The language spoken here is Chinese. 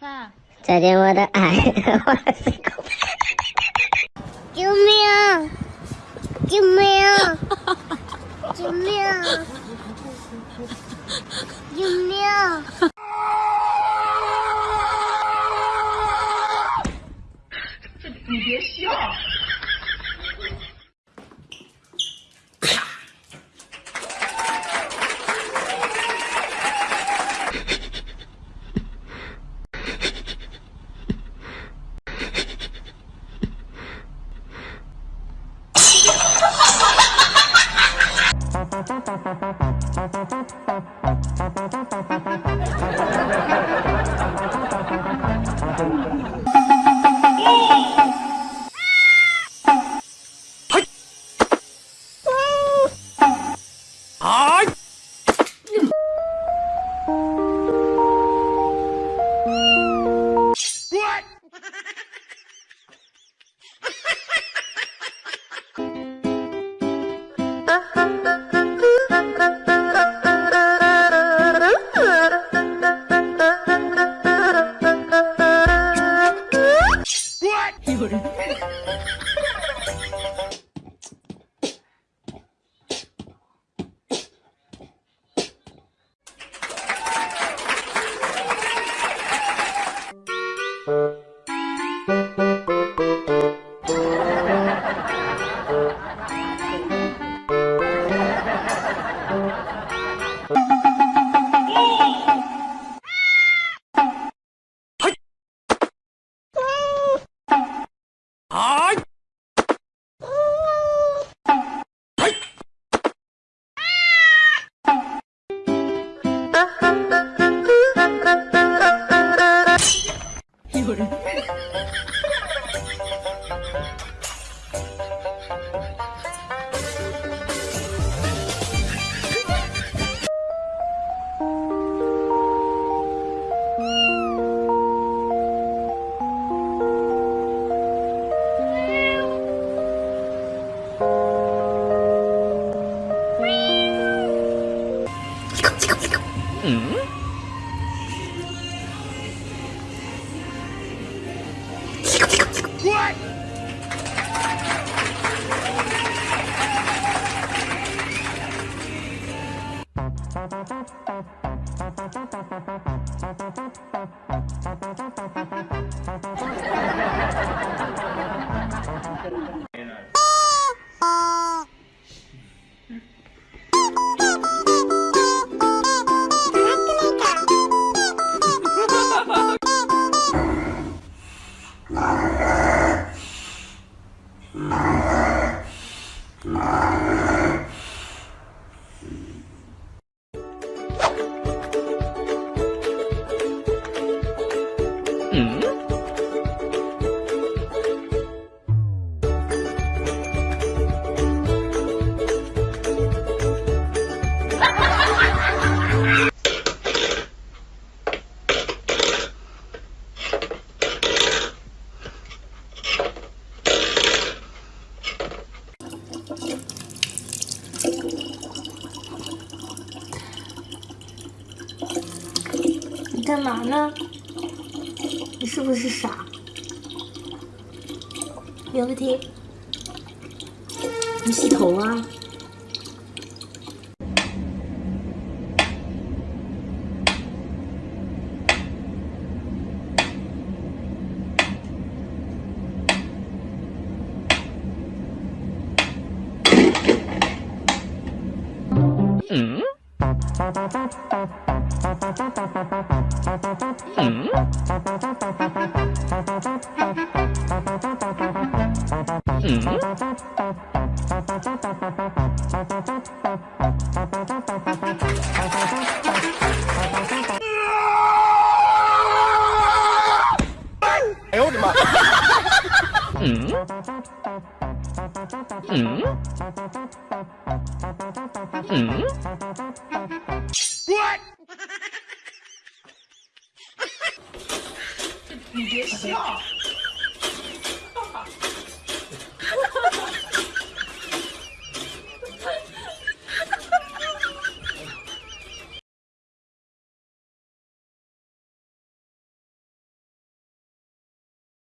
饭。再见我的爱，救命！救命！救命！救命！你别笑。有人い。干嘛呢？你是不是傻？刘不提，你洗头啊？嗯？嗯？哎呦我的妈！嗯？嗯？嗯？你别笑。